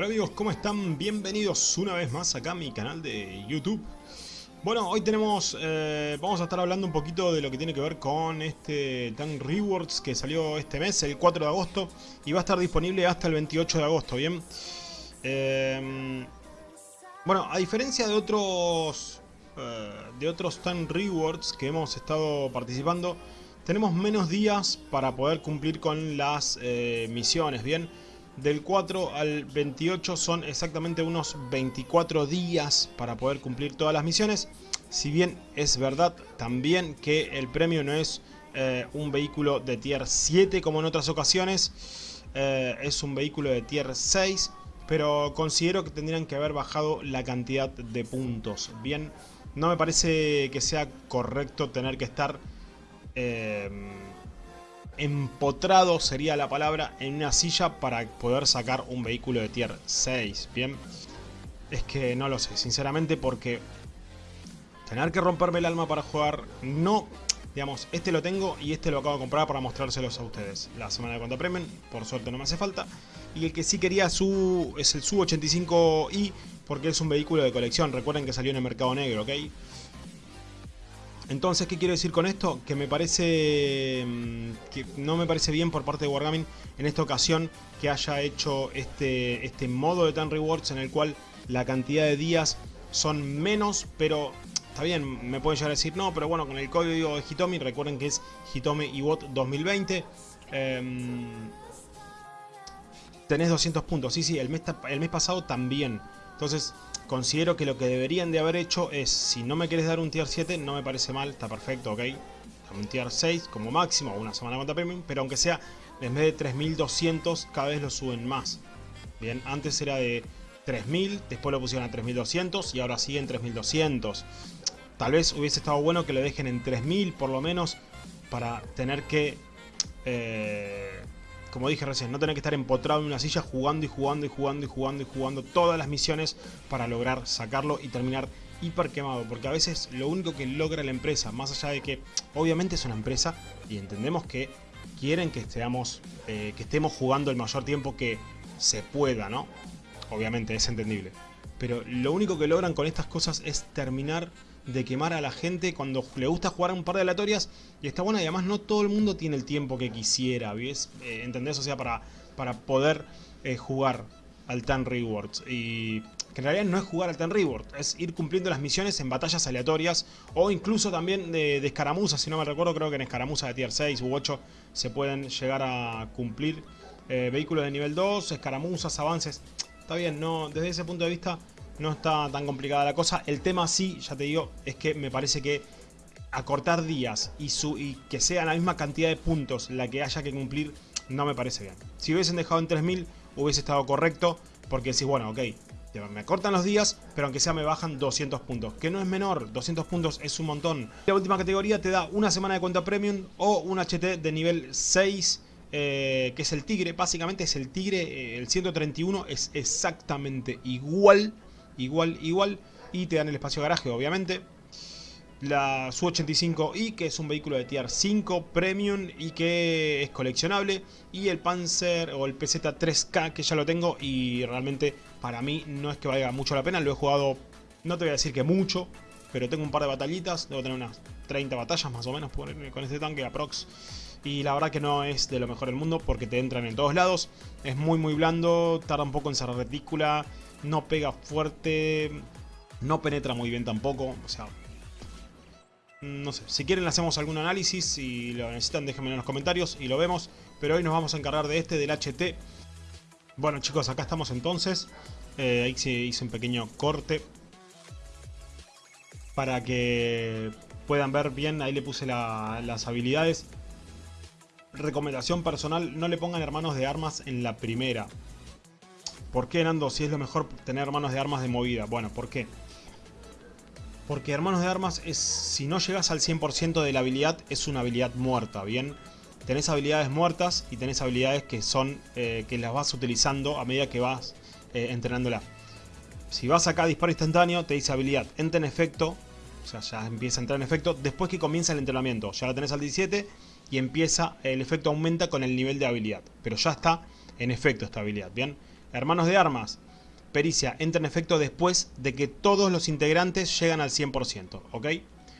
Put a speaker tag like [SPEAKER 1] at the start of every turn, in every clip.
[SPEAKER 1] Hola amigos, ¿cómo están? Bienvenidos una vez más acá a mi canal de YouTube. Bueno, hoy tenemos, eh, vamos a estar hablando un poquito de lo que tiene que ver con este Tank Rewards que salió este mes, el 4 de agosto, y va a estar disponible hasta el 28 de agosto, ¿bien? Eh, bueno, a diferencia de otros, eh, de otros Tank Rewards que hemos estado participando, tenemos menos días para poder cumplir con las misiones, ¿bien? Del 4 al 28 son exactamente unos 24 días para poder cumplir todas las misiones. Si bien es verdad también que el premio no es eh, un vehículo de tier 7 como en otras ocasiones. Eh, es un vehículo de tier 6. Pero considero que tendrían que haber bajado la cantidad de puntos. Bien, no me parece que sea correcto tener que estar... Eh, empotrado sería la palabra en una silla para poder sacar un vehículo de tier 6, ¿bien? Es que no lo sé, sinceramente, porque tener que romperme el alma para jugar, no, digamos, este lo tengo y este lo acabo de comprar para mostrárselos a ustedes. La semana de cuenta premium, por suerte no me hace falta. Y el que sí quería su es el Su-85i, porque es un vehículo de colección, recuerden que salió en el mercado negro, ¿ok? Entonces, ¿qué quiero decir con esto? Que me parece mm, que no me parece bien por parte de Wargaming en esta ocasión que haya hecho este, este modo de Tan Rewards en el cual la cantidad de días son menos, pero está bien, me pueden llegar a decir no, pero bueno, con el código de Hitomi, recuerden que es Hitomi IBOT 2020, em, tenés 200 puntos, sí, sí, el mes, el mes pasado también, entonces considero que lo que deberían de haber hecho es, si no me quieres dar un tier 7, no me parece mal, está perfecto, ok. Un tier 6 como máximo, una semana cuenta premium, pero aunque sea, en vez de 3200, cada vez lo suben más. Bien, antes era de 3000, después lo pusieron a 3200 y ahora sigue en 3200. Tal vez hubiese estado bueno que lo dejen en 3000 por lo menos, para tener que... Eh, como dije recién, no tener que estar empotrado en una silla jugando y jugando y jugando y jugando y jugando todas las misiones para lograr sacarlo y terminar hiper quemado. Porque a veces lo único que logra la empresa, más allá de que obviamente es una empresa y entendemos que quieren que, estemos, eh, que estemos jugando el mayor tiempo que se pueda, ¿no? Obviamente es entendible. Pero lo único que logran con estas cosas es terminar de quemar a la gente cuando le gusta jugar un par de aleatorias y está bueno y además no todo el mundo tiene el tiempo que quisiera, ¿ves? Eh, ¿Entendés? O sea, para, para poder eh, jugar al Tan Rewards y que en realidad no es jugar al Tan Reward, es ir cumpliendo las misiones en batallas aleatorias o incluso también de, de escaramuzas, si no me recuerdo creo que en escaramuzas de tier 6 u 8 se pueden llegar a cumplir eh, vehículos de nivel 2, escaramuzas, avances, está bien, no desde ese punto de vista no está tan complicada la cosa. El tema sí, ya te digo, es que me parece que acortar días y, su, y que sea la misma cantidad de puntos la que haya que cumplir, no me parece bien. Si hubiesen dejado en 3000, hubiese estado correcto, porque decís, bueno, ok, me acortan los días, pero aunque sea me bajan 200 puntos, que no es menor, 200 puntos es un montón. La última categoría te da una semana de cuenta premium o un HT de nivel 6, eh, que es el tigre, básicamente es el tigre, eh, el 131 es exactamente igual igual, igual. Y te dan el espacio garaje, obviamente. La Su-85i, que es un vehículo de tier 5 Premium y que es coleccionable. Y el Panzer o el PZ-3K, que ya lo tengo y realmente para mí no es que valga mucho la pena. Lo he jugado, no te voy a decir que mucho, pero tengo un par de batallitas. Debo tener unas 30 batallas más o menos con este tanque aprox. Y la verdad que no es de lo mejor del mundo porque te entran en todos lados. Es muy muy blando, tarda un poco en cerrar retícula no pega fuerte, no penetra muy bien tampoco, o sea... No sé, si quieren hacemos algún análisis, si lo necesitan déjenme en los comentarios y lo vemos. Pero hoy nos vamos a encargar de este, del HT. Bueno chicos, acá estamos entonces. Eh, ahí se hizo un pequeño corte. Para que puedan ver bien, ahí le puse las habilidades. Recomendación personal, no le pongan hermanos de armas en la primera. ¿Por qué, Nando, si es lo mejor tener hermanos de armas de movida? Bueno, ¿por qué? Porque hermanos de armas es, si no llegas al 100% de la habilidad, es una habilidad muerta, ¿bien? Tenés habilidades muertas y tenés habilidades que son, eh, que las vas utilizando a medida que vas eh, entrenándola. Si vas acá a disparo instantáneo, te dice habilidad, entra en efecto, o sea, ya empieza a entrar en efecto después que comienza el entrenamiento. Ya la tenés al 17 y empieza, el efecto aumenta con el nivel de habilidad. Pero ya está en efecto esta habilidad, ¿bien? Hermanos de armas. pericia entra en efecto después de que todos los integrantes llegan al 100%, ¿ok?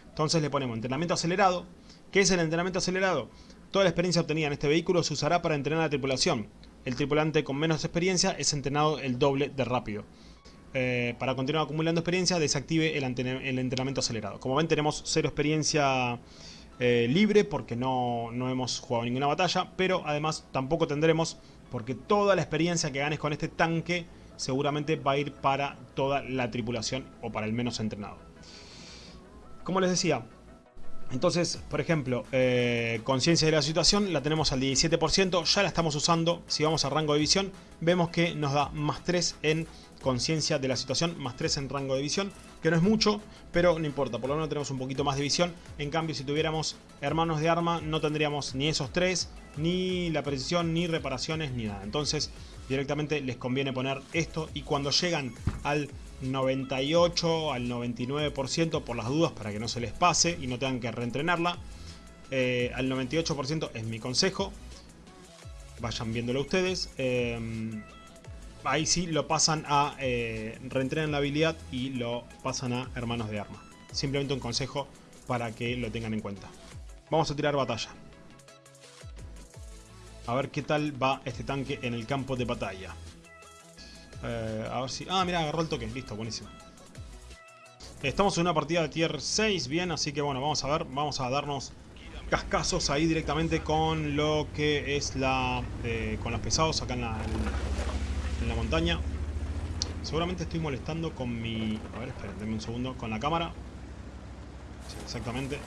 [SPEAKER 1] Entonces le ponemos entrenamiento acelerado. ¿Qué es el entrenamiento acelerado? Toda la experiencia obtenida en este vehículo se usará para entrenar a la tripulación. El tripulante con menos experiencia es entrenado el doble de rápido. Eh, para continuar acumulando experiencia, desactive el, entrenamiento acelerado. Como ven, tenemos cero experiencia eh, libre porque no, no hemos jugado ninguna batalla, pero además tampoco tendremos porque toda la experiencia que ganes con este tanque seguramente va a ir para toda la tripulación o para el menos entrenado. Como les decía, entonces, por ejemplo, eh, conciencia de la situación la tenemos al 17%, ya la estamos usando. Si vamos a rango de visión, vemos que nos da más 3 en conciencia de la situación, más 3 en rango de visión, que no es mucho, pero no importa, por lo menos tenemos un poquito más de visión. En cambio, si tuviéramos hermanos de arma, no tendríamos ni esos 3, ni la precisión, ni reparaciones, ni nada. Entonces, directamente les conviene poner esto y cuando llegan al 98 al 99% por las dudas para que no se les pase y no tengan que reentrenarla. Eh, al 98% es mi consejo. Vayan viéndolo ustedes. Eh, ahí sí lo pasan a eh, reentrenan la habilidad y lo pasan a hermanos de arma. Simplemente un consejo para que lo tengan en cuenta. Vamos a tirar batalla. A ver qué tal va este tanque en el campo de batalla. Eh, a ver si... Ah, mira, agarró el toque. Listo, buenísimo. Estamos en una partida de tier 6, bien, así que bueno, vamos a ver, vamos a darnos cascazos ahí directamente con lo que es la... Eh, con los pesados acá en la, en, la montaña. Seguramente estoy molestando con mi... A ver, esperen, un segundo, con la cámara. Sí, exactamente.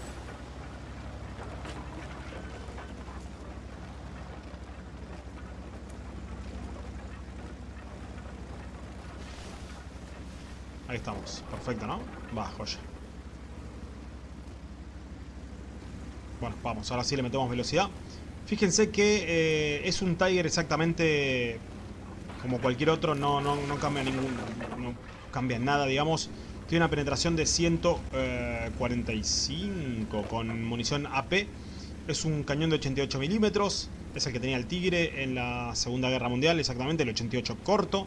[SPEAKER 1] Ahí estamos. Perfecto, ¿no? Va, joya. Bueno, vamos. Ahora sí le metemos velocidad. Fíjense que eh, es un Tiger exactamente como cualquier otro. No, no, no cambia ningún... No cambia nada, digamos. Tiene una penetración de 145 eh, con munición AP. Es un cañón de 88 milímetros. Es el que tenía el Tigre en la Segunda Guerra Mundial, exactamente, el 88 corto.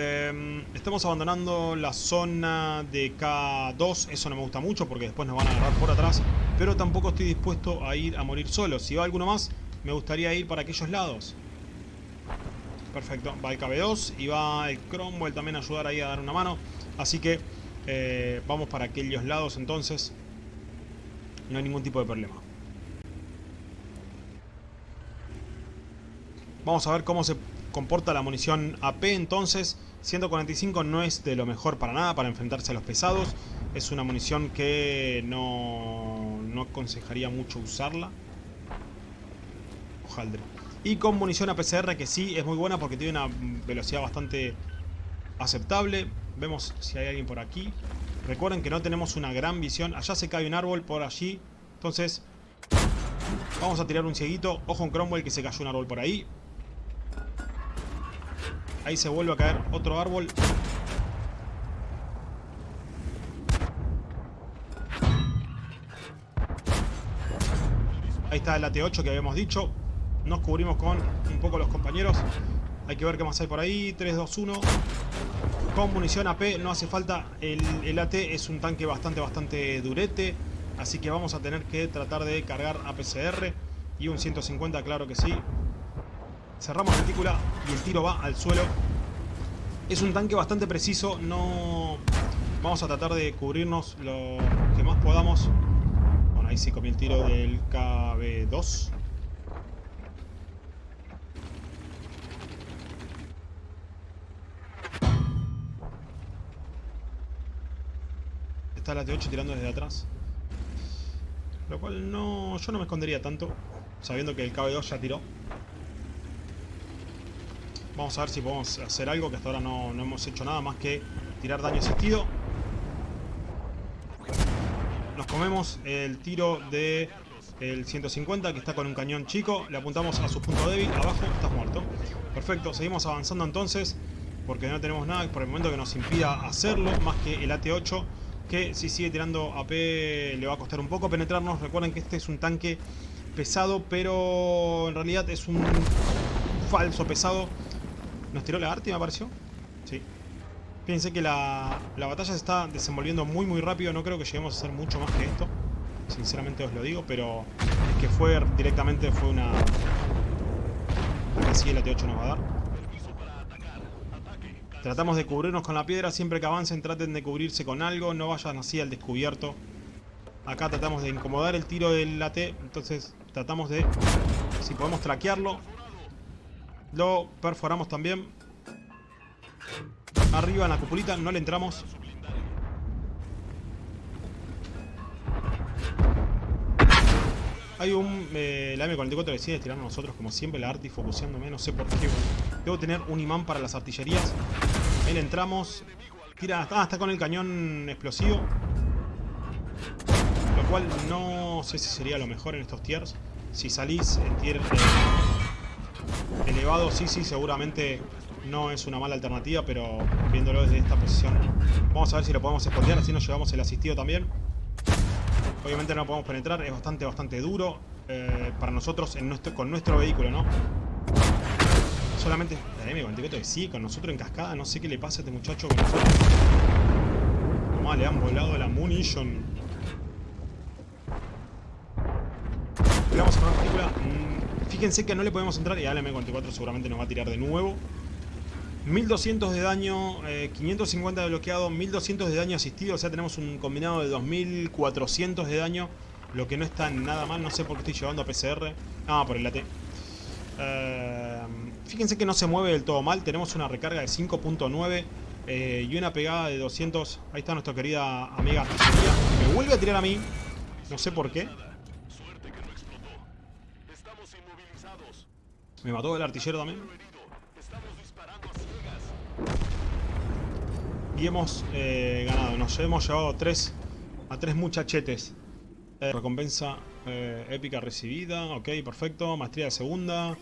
[SPEAKER 1] Em, estamos abandonando la zona de K2. Eso no me gusta mucho porque después nos van a agarrar por atrás. Pero tampoco estoy dispuesto a ir a morir solo. Si va alguno más, me gustaría ir para aquellos lados. Perfecto. Va el KB2 y va el Cromwell también a ayudar ahí a dar una mano. Así que eh, vamos para aquellos lados entonces. No hay ningún tipo de problema. Vamos a ver cómo se comporta la munición AP entonces. 145 no es de lo mejor para nada para enfrentarse a los pesados. Es una munición que no, no aconsejaría mucho usarla. Ojaldre. Y con munición APCR que sí es muy buena porque tiene una velocidad bastante aceptable. Vemos si hay alguien por aquí. Recuerden que no tenemos una gran visión. Allá se cae un árbol por allí. Entonces, vamos a tirar un cieguito. Ojo en Cromwell que se cayó un árbol por ahí. Ahí se vuelve a caer otro árbol. Ahí está el AT8 que habíamos dicho. Nos cubrimos con un poco los compañeros. Hay que ver qué más hay por ahí. 3, 2, 1. Con munición AP no hace falta. El, el AT es un tanque bastante, bastante durete. Así que vamos a tener que tratar de cargar APCR. Y un 150, claro que sí. Cerramos retícula y el tiro va al suelo. Es un tanque bastante preciso, no... Vamos a tratar de cubrirnos lo que más podamos. Bueno, ahí sí comí el tiro del KB2. Está la T8 tirando desde atrás. Lo cual no... Yo no me escondería tanto, sabiendo que el KB2 ya tiró. Vamos a ver si podemos hacer algo, que hasta ahora no, hemos hecho nada más que tirar daño asistido. Nos comemos el tiro de el 150 que está con un cañón chico. Le apuntamos a su punto débil. Abajo, estás muerto. Perfecto, seguimos avanzando entonces. Porque no tenemos nada por el momento que nos impida hacerlo. Más que el AT8 que si sigue tirando AP le va a costar un poco penetrarnos. Recuerden que este es un tanque pesado, pero en realidad es un falso pesado nos tiró la arte, me pareció. Sí. Fíjense que la, la batalla se está desenvolviendo muy muy rápido. No creo que lleguemos a hacer mucho más que esto. Sinceramente os lo digo, pero es que fue directamente fue una... Acá sí el AT8 nos va a dar. Tratamos de cubrirnos con la piedra. Siempre que avancen traten de cubrirse con algo. No vayan así al descubierto. Acá tratamos de incomodar el tiro del AT. Entonces tratamos de... Si podemos traquearlo. Lo perforamos también. Arriba en la cupulita no le entramos. Hay un... Eh, la M44 decide tirar a nosotros como siempre. La Arti focuseándome. No sé por qué. Debo tener un imán para las artillerías. Ahí le entramos. Tira... Ah, está con el cañón explosivo. Lo cual no sé si sería lo mejor en estos tiers. Si salís en tier eh, elevado, sí, sí, seguramente no es una mala alternativa, pero viéndolo desde esta posición. Vamos a ver si lo podemos esconder, así nos llevamos el asistido también. Obviamente no podemos penetrar, es bastante, bastante duro eh, para nosotros en nuestro, con nuestro vehículo, ¿no? Solamente... La M44 sí, con nosotros en cascada, no sé qué le pasa a este muchacho con nosotros. le han volado la munition. Vamos a fíjense que no le podemos entrar y la M44 seguramente nos va a tirar de nuevo. 1200 de daño, 550 eh, de bloqueado, 1200 de daño asistido, o sea tenemos un combinado de 2400 de daño, lo que no está nada mal, no sé por qué estoy llevando a PCR, ah, por el AT. Eh, fíjense que no se mueve del todo mal, tenemos una recarga de 5.9 eh, y una pegada de 200, ahí está nuestra querida amiga me vuelve a tirar a mí, no sé por qué. Me mató el artillero también. Y hemos eh, ganado. Nos hemos llevado tres, a tres muchachetes. Eh, recompensa eh, épica recibida. Ok, perfecto. Maestría de segunda.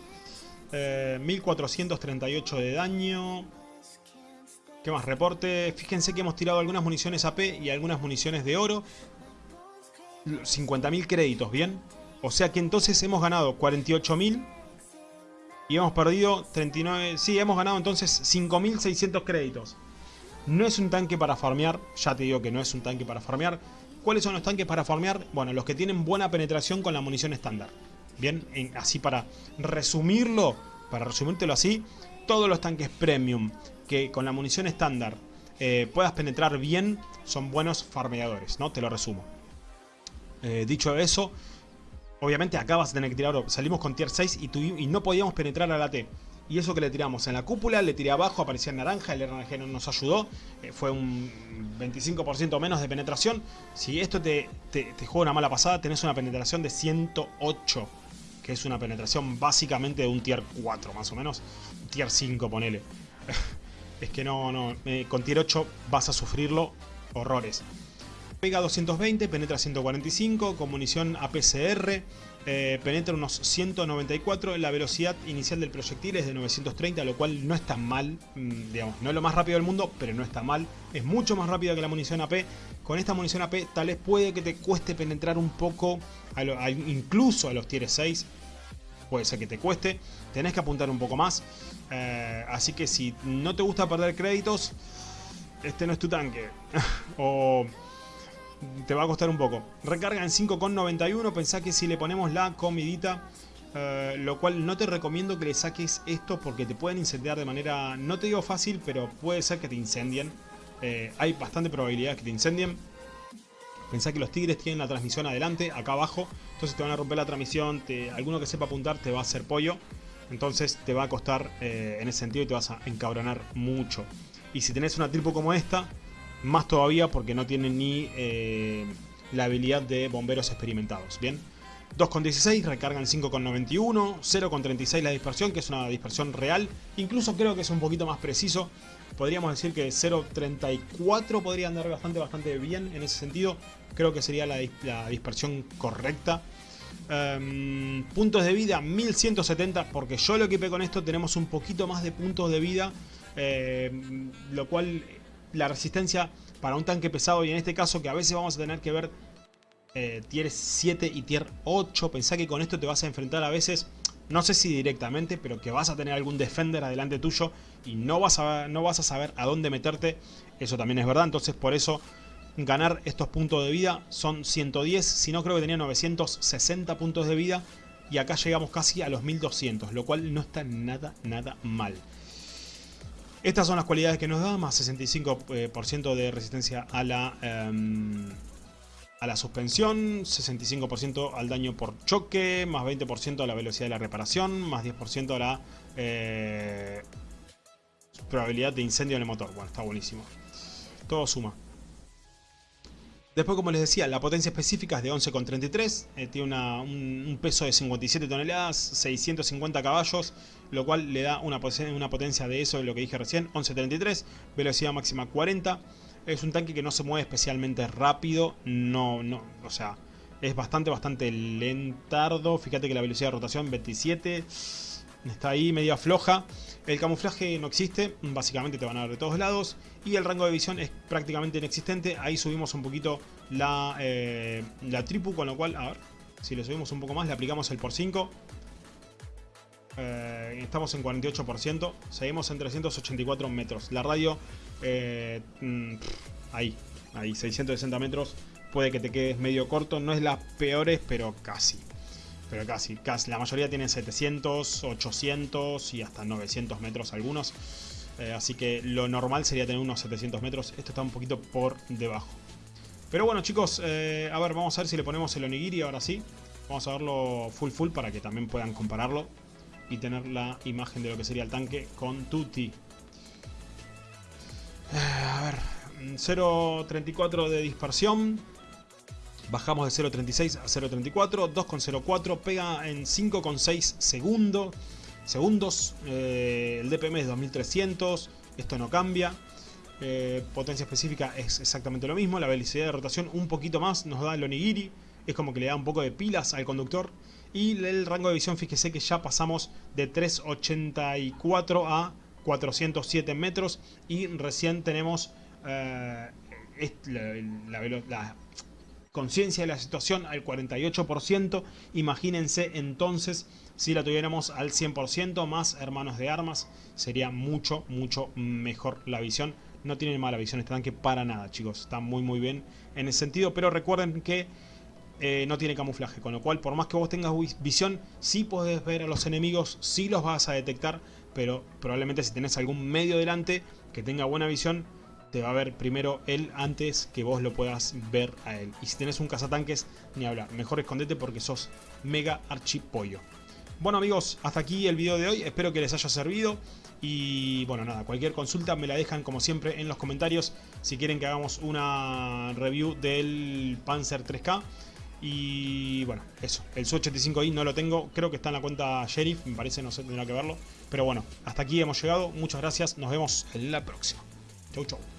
[SPEAKER 1] 1438 de daño. ¿Qué más? Reporte. Fíjense que hemos tirado algunas municiones AP y algunas municiones de oro. 50.000 créditos, ¿bien? O sea que entonces hemos ganado 48.000 y hemos perdido 39... Sí, hemos ganado entonces 5.600 créditos. No es un tanque para farmear, ya te digo que no es un tanque para farmear. ¿Cuáles son los tanques para farmear? Bueno, los que tienen buena penetración con la munición estándar. Bien, así para resumirlo, para resumírtelo así, todos los tanques premium que con la munición estándar eh, puedas penetrar bien son buenos farmeadores, ¿no? Te lo resumo. Eh, dicho eso, obviamente acá vas a tener que tirar Salimos con tier 6 y, y no podíamos penetrar a la T. Y eso que le tiramos en la cúpula, le tiré abajo, aparecía en naranja, el RNG no nos ayudó. Eh, fue un 25% menos de penetración. Si esto te, te, juega una mala pasada, tenés una penetración de 108. Que es una penetración básicamente de un tier 4, más o menos. Tier 5, ponele. es que no, no. con tier 8 vas a sufrirlo horrores. Pega 220, penetra 145, con munición APCR. Eh, penetra unos 194, la velocidad inicial del proyectil es de 930, lo cual no está mal, mm, digamos, no es lo más rápido del mundo, pero no está mal, es mucho más rápida que la munición AP, con esta munición AP tal vez puede que te cueste penetrar un poco, incluso a los tier 6, puede ser que te cueste, tenés que apuntar un poco más, eh, así que si no te gusta perder créditos, este no es tu tanque, o te va a costar un poco. Recarga en 5,91, pensá que si le ponemos la comidita, eh, lo cual no te recomiendo que le saques esto porque te pueden incendiar de manera, no te digo fácil, pero puede ser que te incendien. Eh, hay bastante probabilidad que te incendien. Pensá que los tigres tienen la transmisión adelante, acá abajo, entonces te van a romper la transmisión, alguno que sepa apuntar te va a hacer pollo, entonces te va a costar eh, en ese sentido y te vas a encabronar mucho. Y si tenés una tripo como esta, más todavía porque no tiene ni eh, la habilidad de bomberos experimentados. Bien, 2,16 recargan 5,91, 0,36 la dispersión, que es una dispersión real. Incluso creo que es un poquito más preciso. Podríamos decir que 0,34 podría andar bastante, bastante bien en ese sentido. Creo que sería la, dispersión correcta. Em, puntos de vida 1170 porque yo lo equipé con esto tenemos un poquito más de puntos de vida em, lo cual la resistencia para un tanque pesado y en este caso que a veces vamos a tener que ver eh, tier 7 y tier 8. Pensá que con esto te vas a enfrentar a veces no sé si directamente, pero que vas a tener algún defender adelante tuyo y no vas a, no vas a saber a dónde meterte, eso también es verdad, entonces por eso ganar estos puntos de vida son 110, si no creo que tenía 960 puntos de vida y acá llegamos casi a los 1200, lo cual no está nada, nada mal. Estas son las cualidades que nos da, más 65% de resistencia a la, em, a la suspensión, 65% al daño por choque, más 20% a la velocidad de la reparación, más 10% a la eh, probabilidad de incendio en el motor. Bueno, está buenísimo. Todo suma. Después, como les decía, la potencia específica es de 11,33, eh, tiene un, peso de 57 toneladas, 650 caballos, lo cual le da una, una potencia de eso, de lo que dije recién, 11,33, velocidad máxima 40. Es un tanque que no se mueve especialmente rápido, no, no, o sea, es bastante, bastante lentardo. Fíjate que la velocidad de rotación 27, está ahí media floja. El camuflaje no existe, básicamente te van a dar de todos lados. Y el rango de visión es prácticamente inexistente. Ahí subimos un poquito la, eh, la tripu, con lo cual, a ver, si le subimos un poco más, le aplicamos el por 5. Eh, estamos en 48%, seguimos en 384 metros. La radio, eh, mm, ahí, ahí, 660 metros. Puede que te quedes medio corto, no es las peores, pero casi pero casi, casi. La mayoría tienen 700, 800 y hasta 900 metros algunos. Eh, así que lo normal sería tener unos 700 metros. Esto está un poquito por debajo. Pero bueno chicos, eh, a ver, vamos a ver si le ponemos el onigiri ahora sí. Vamos a verlo full full para que también puedan compararlo. Y tener la imagen de lo que sería el tanque con Tutti. Eh, a ver, 0.34 de dispersión. Bajamos de 0.36 a 0.34, 2.04, pega en 5.6 segundos. segundos eh, el DPM es 2300, esto no cambia. Eh, potencia específica es exactamente lo mismo, la velocidad de rotación un poquito más nos da el onigiri, es como que le da un poco de pilas al conductor. Y el rango de visión, fíjese que ya pasamos de 384 a 407 metros y recién tenemos eh, la, la, conciencia de la situación al 48%. Imagínense entonces si la tuviéramos al 100% más hermanos de armas. Sería mucho, mucho mejor la visión. No tiene mala visión este tanque para nada, chicos. Está muy, muy bien en ese sentido. Pero recuerden que eh, no tiene camuflaje. Con lo cual, por más que vos tengas visión, sí podés ver a los enemigos, sí los vas a detectar. Pero probablemente si tenés algún medio delante que tenga buena visión, te va a ver primero él antes que vos lo puedas ver a él. Y si tenés un cazatanques, ni hablar. Mejor escondete porque sos mega archipollo. Bueno amigos, hasta aquí el video de hoy. Espero que les haya servido. Y bueno, nada, cualquier consulta me la dejan como siempre en los comentarios. Si quieren que hagamos una review del Panzer 3K. Y bueno, eso. El Su-85i no lo tengo. Creo que está en la cuenta Sheriff. Me parece, no sé, tendrá que verlo. Pero bueno, hasta aquí hemos llegado. Muchas gracias. Nos vemos en la próxima. Chau, chau.